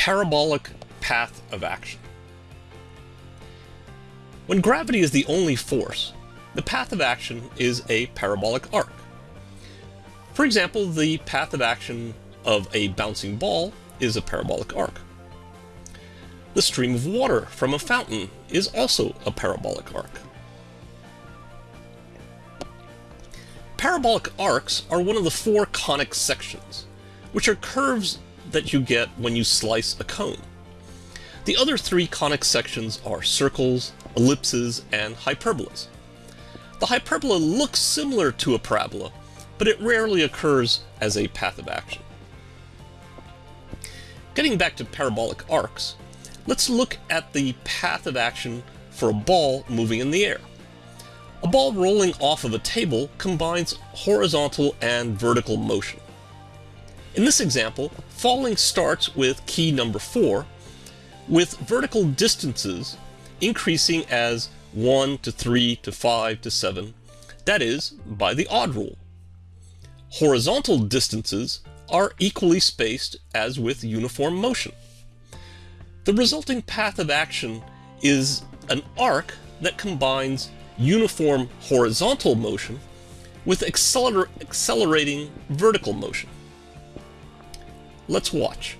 parabolic path of action. When gravity is the only force, the path of action is a parabolic arc. For example, the path of action of a bouncing ball is a parabolic arc. The stream of water from a fountain is also a parabolic arc. Parabolic arcs are one of the four conic sections, which are curves that you get when you slice a cone. The other three conic sections are circles, ellipses, and hyperbolas. The hyperbola looks similar to a parabola, but it rarely occurs as a path of action. Getting back to parabolic arcs, let's look at the path of action for a ball moving in the air. A ball rolling off of a table combines horizontal and vertical motion. In this example, falling starts with key number 4, with vertical distances increasing as 1 to 3 to 5 to 7, that is, by the odd rule. Horizontal distances are equally spaced as with uniform motion. The resulting path of action is an arc that combines uniform horizontal motion with acceler accelerating vertical motion. Let's watch.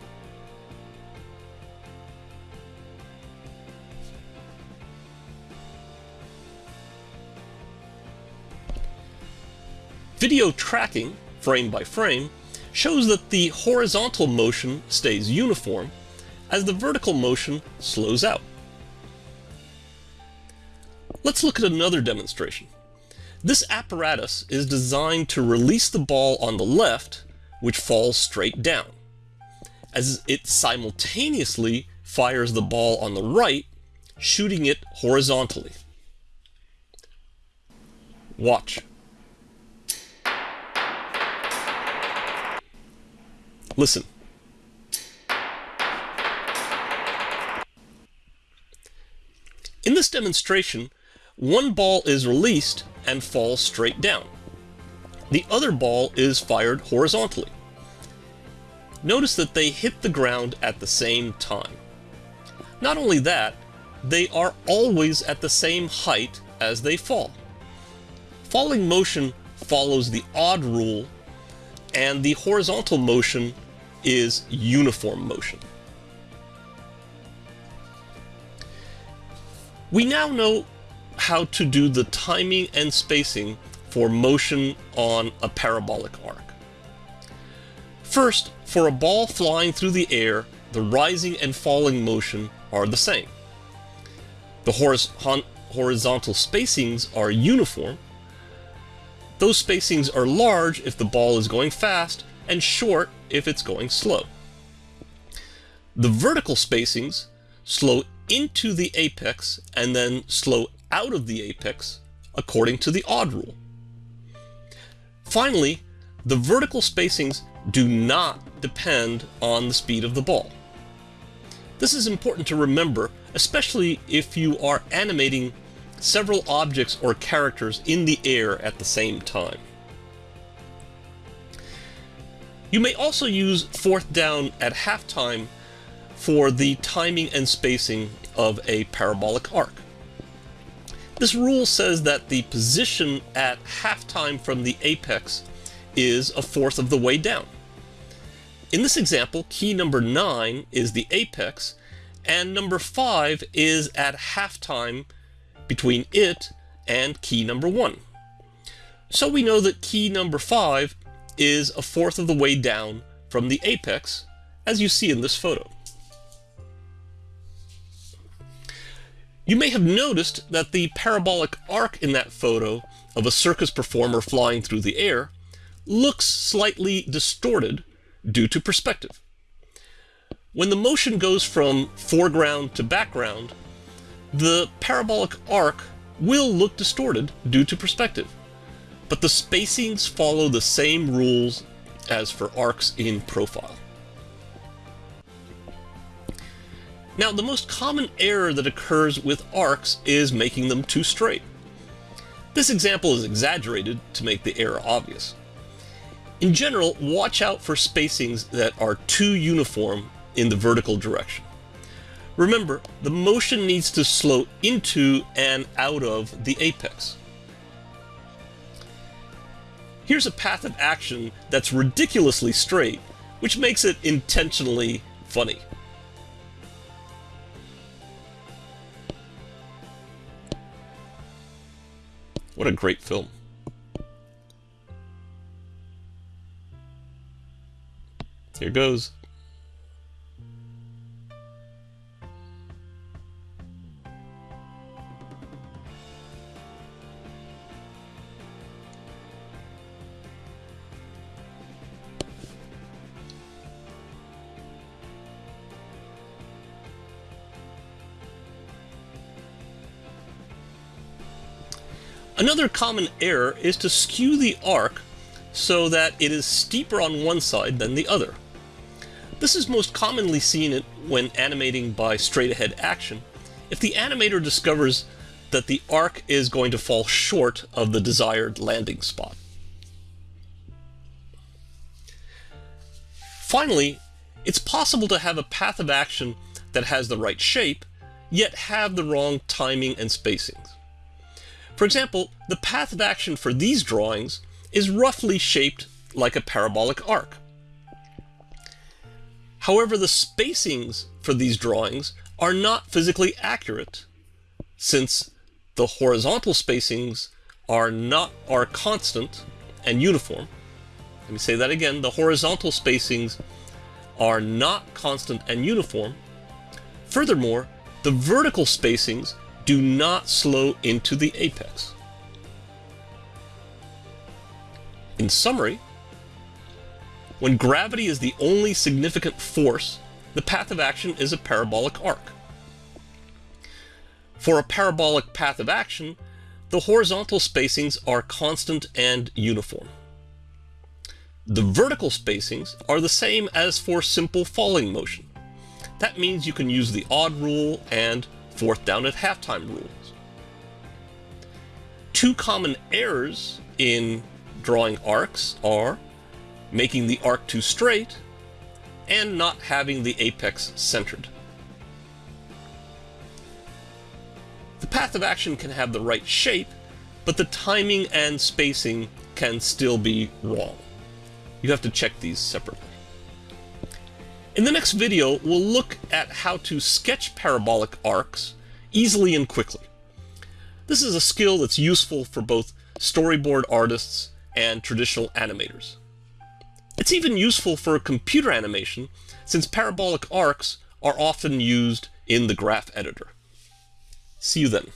Video tracking, frame by frame, shows that the horizontal motion stays uniform as the vertical motion slows out. Let's look at another demonstration. This apparatus is designed to release the ball on the left, which falls straight down, as it simultaneously fires the ball on the right, shooting it horizontally. Watch. Listen. In this demonstration, one ball is released and falls straight down. The other ball is fired horizontally. Notice that they hit the ground at the same time. Not only that, they are always at the same height as they fall. Falling motion follows the odd rule and the horizontal motion is uniform motion. We now know how to do the timing and spacing for motion on a parabolic arc. First, for a ball flying through the air, the rising and falling motion are the same. The horizontal spacings are uniform, those spacings are large if the ball is going fast and short if it's going slow. The vertical spacings slow into the apex and then slow out of the apex according to the odd rule. Finally, the vertical spacings do not depend on the speed of the ball. This is important to remember, especially if you are animating several objects or characters in the air at the same time. You may also use fourth down at halftime for the timing and spacing of a parabolic arc. This rule says that the position at halftime from the apex is a fourth of the way down. In this example, key number 9 is the apex, and number 5 is at halftime between it and key number 1. So we know that key number 5 is a fourth of the way down from the apex, as you see in this photo. You may have noticed that the parabolic arc in that photo of a circus performer flying through the air looks slightly distorted due to perspective. When the motion goes from foreground to background, the parabolic arc will look distorted due to perspective, but the spacings follow the same rules as for arcs in profile. Now, the most common error that occurs with arcs is making them too straight. This example is exaggerated to make the error obvious. In general, watch out for spacings that are too uniform in the vertical direction. Remember, the motion needs to slow into and out of the apex. Here's a path of action that's ridiculously straight, which makes it intentionally funny. What a great film. Here goes. Another common error is to skew the arc so that it is steeper on one side than the other. This is most commonly seen when animating by straight-ahead action, if the animator discovers that the arc is going to fall short of the desired landing spot. Finally, it's possible to have a path of action that has the right shape, yet have the wrong timing and spacings. For example, the path of action for these drawings is roughly shaped like a parabolic arc. However, the spacings for these drawings are not physically accurate since the horizontal spacings are not are constant and uniform. Let me say that again. The horizontal spacings are not constant and uniform. Furthermore, the vertical spacings do not slow into the apex. In summary, when gravity is the only significant force, the path of action is a parabolic arc. For a parabolic path of action, the horizontal spacings are constant and uniform. The vertical spacings are the same as for simple falling motion. That means you can use the odd rule and fourth down at halftime rules. Two common errors in drawing arcs are making the arc too straight, and not having the apex centered. The path of action can have the right shape, but the timing and spacing can still be wrong. You have to check these separately. In the next video, we'll look at how to sketch parabolic arcs easily and quickly. This is a skill that's useful for both storyboard artists and traditional animators. It's even useful for computer animation, since parabolic arcs are often used in the graph editor. See you then.